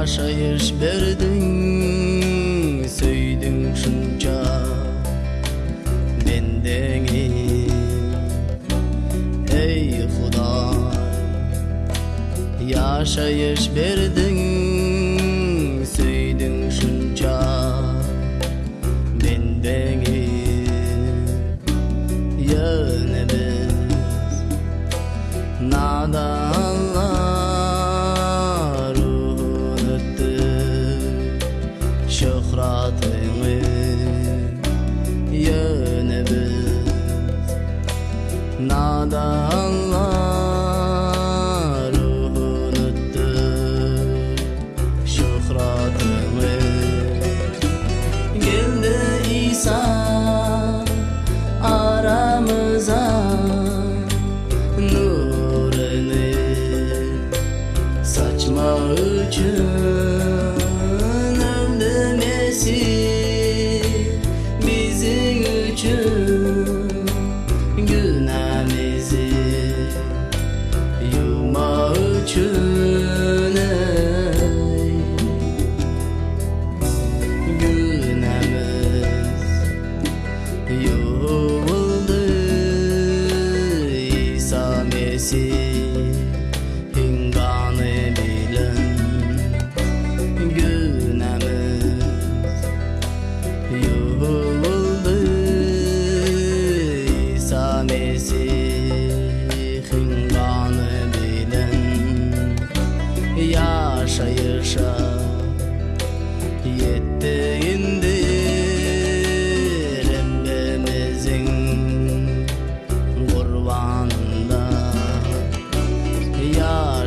yaşayış verdin Söydün şunca ben denim Ey Huda Yaşayış verdin Söydün şunca ben denim Yönemiz Nada Allah şöhratını yönebiz. Nada Allah. sesi Hindanı bilen Günemiz Yoluldu İsa Mesih Hindanı bilen Yaşa yaşa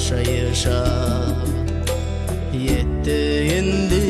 yaşa yaşa indi